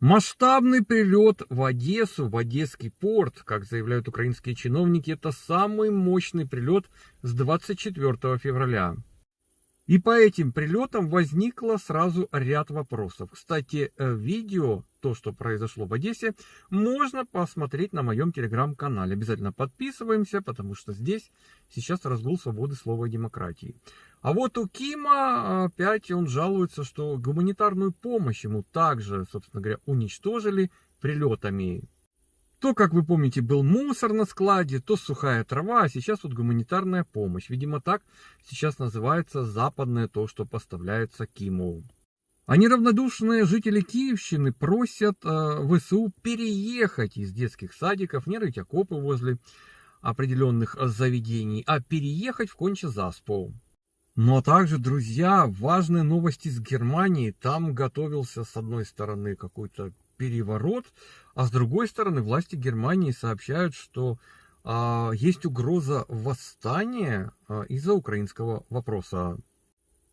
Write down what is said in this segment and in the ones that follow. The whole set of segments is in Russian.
Масштабный прилет в Одессу, в Одесский порт, как заявляют украинские чиновники, это самый мощный прилет с 24 февраля. И по этим прилетам возникло сразу ряд вопросов. Кстати, э, видео, то, что произошло в Одессе, можно посмотреть на моем телеграм-канале. Обязательно подписываемся, потому что здесь сейчас разгул свободы слова и демократии. А вот у Кима опять он жалуется, что гуманитарную помощь ему также, собственно говоря, уничтожили прилетами то, как вы помните, был мусор на складе, то сухая трава, а сейчас вот гуманитарная помощь. Видимо, так сейчас называется западное то, что поставляется Киму. А неравнодушные жители Киевщины просят э, ВСУ переехать из детских садиков, не рыть окопы возле определенных заведений, а переехать в Конче-Заспу. Но также, друзья, важные новости с Германии. Там готовился, с одной стороны, какой-то переворот, а с другой стороны власти Германии сообщают, что а, есть угроза восстания а, из-за украинского вопроса.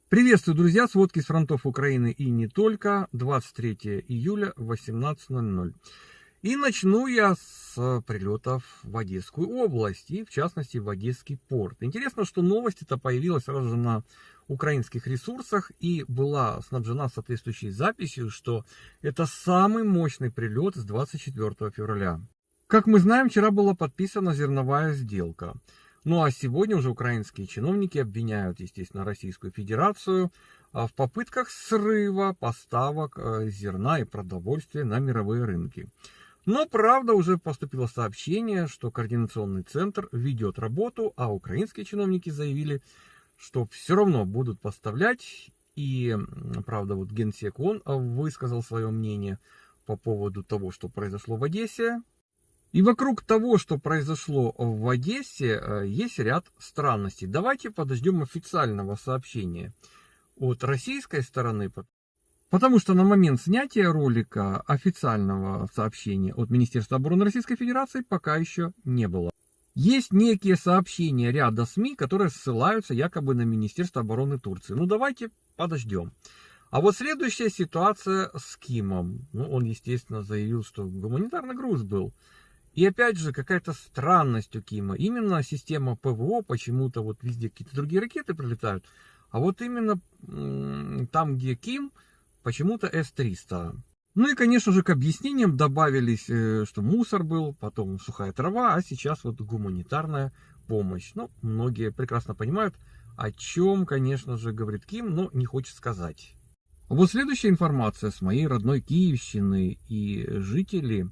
Приветствую, друзья, сводки с фронтов Украины и не только, 23 июля 18.00. И начну я с прилетов в Одесскую область, и в частности в Одесский порт. Интересно, что новость эта появилась сразу же на украинских ресурсах и была снабжена соответствующей записью, что это самый мощный прилет с 24 февраля. Как мы знаем, вчера была подписана зерновая сделка. Ну а сегодня уже украинские чиновники обвиняют, естественно, Российскую Федерацию а, в попытках срыва поставок э, зерна и продовольствия на мировые рынки. Но, правда, уже поступило сообщение, что координационный центр ведет работу, а украинские чиновники заявили, что все равно будут поставлять. И, правда, вот Генсек он высказал свое мнение по поводу того, что произошло в Одессе. И вокруг того, что произошло в Одессе, э, есть ряд странностей. Давайте подождем официального сообщения от российской стороны, Потому что на момент снятия ролика официального сообщения от Министерства обороны Российской Федерации пока еще не было. Есть некие сообщения ряда СМИ, которые ссылаются якобы на Министерство обороны Турции. Ну давайте подождем. А вот следующая ситуация с Кимом. Ну, он, естественно, заявил, что гуманитарный груз был. И опять же, какая-то странность у Кима. Именно система ПВО, почему-то вот везде какие-то другие ракеты прилетают. А вот именно там, где Ким, почему-то С-300. Ну и, конечно же, к объяснениям добавились, э, что мусор был, потом сухая трава, а сейчас вот гуманитарная помощь. Ну, многие прекрасно понимают, о чем, конечно же, говорит Ким, но не хочет сказать. Вот следующая информация с моей родной Киевщины и жители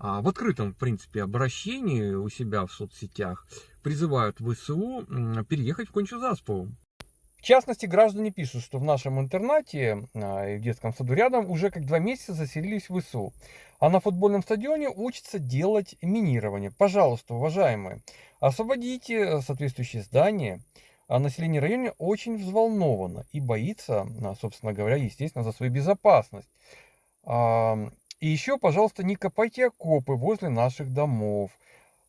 а, в открытом, в принципе, обращении у себя в соцсетях призывают ВСУ переехать в Кончу-Заспу. В частности, граждане пишут, что в нашем интернате а, и в детском саду рядом уже как два месяца заселились в ВСУ. А на футбольном стадионе учатся делать минирование. Пожалуйста, уважаемые, освободите соответствующее здание. А население района очень взволновано и боится, а, собственно говоря, естественно, за свою безопасность. И еще, пожалуйста, не копайте окопы возле наших домов.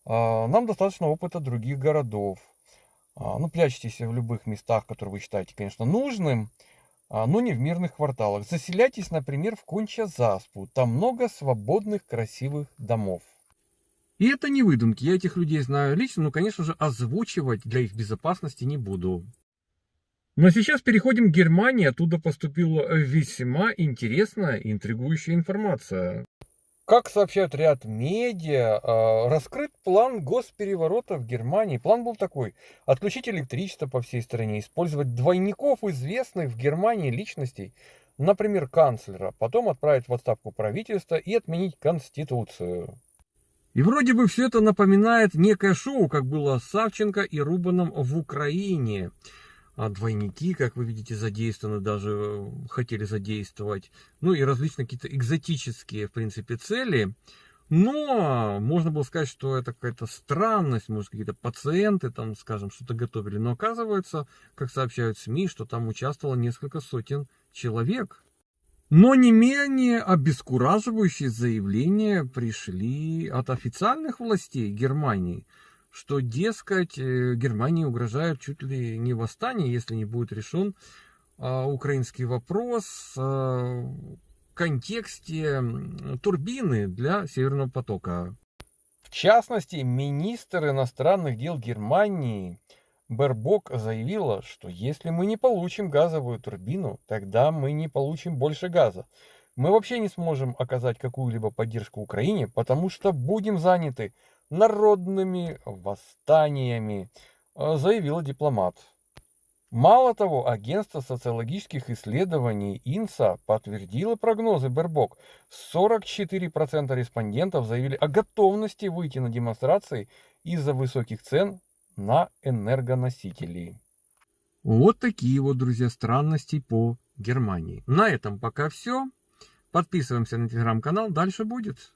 Нам достаточно опыта других городов. А, ну, прячьтесь в любых местах, которые вы считаете, конечно, нужным, а, но не в мирных кварталах. Заселяйтесь, например, в Конча-Заспу. Там много свободных, красивых домов. И это не выдумки. Я этих людей знаю лично, но, конечно же, озвучивать для их безопасности не буду. Но сейчас переходим к Германии. Оттуда поступила весьма интересная интригующая информация. Как сообщают ряд медиа, а, раскрыт план госпереворота в Германии. План был такой. Отключить электричество по всей стране, использовать двойников известных в Германии личностей, например, канцлера, потом отправить в отставку правительства и отменить Конституцию. И вроде бы все это напоминает некое шоу, как было с Савченко и Рубаном в Украине а двойники, как вы видите, задействованы, даже э, хотели задействовать, ну и различные какие-то экзотические, в принципе, цели. Но можно было сказать, что это какая-то странность, может, какие-то пациенты там, скажем, что-то готовили. Но оказывается, как сообщают СМИ, что там участвовало несколько сотен человек. Но не менее обескураживающие заявления пришли от официальных властей Германии – что, дескать, э, Германии угрожает чуть ли не восстание, если не будет решен а, украинский вопрос. А, контексте турбины для Северного потока. В частности, министр иностранных дел Германии Бербок заявила, что если мы не получим газовую турбину, тогда мы не получим больше газа. Мы вообще не сможем оказать какую-либо поддержку Украине, потому что будем заняты народными восстаниями, э, заявила дипломат. Мало того, агентство социологических исследований ИНСА подтвердило прогнозы Бербок. 44% респондентов заявили о готовности выйти на демонстрации из-за высоких цен на энергоносители. Вот такие вот, друзья, странности по Германии. На этом пока все. Подписываемся на телеграм-канал, дальше будет.